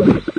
you